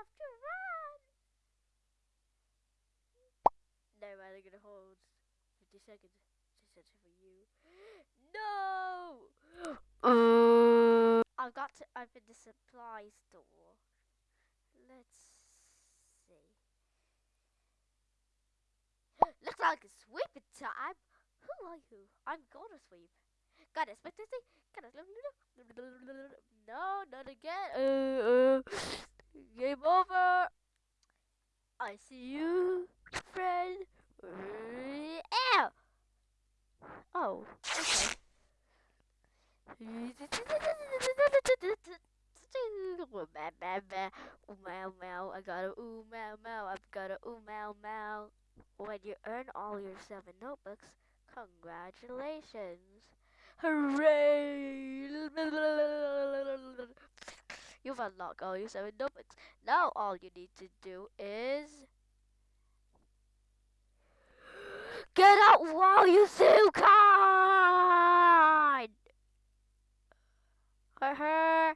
have to run. No, I'm gonna hold 50 seconds. Just search for you. No! I've got to open the supply store. Let's see. Looks like it's sweeping time. Who are you? I'm gonna sweep. It, expect thing? Got it. No, not again. Uh, uh, see you, friend. Ow! Oh, okay. Ooh, meow, meow. I got a ooh, meow, meow. I've got a ooh, meow, meow. When you earn all your seven notebooks, congratulations. Hooray! You've unlocked all your seven notebooks. Now all you need to do is... Get out while you still can! Her, her.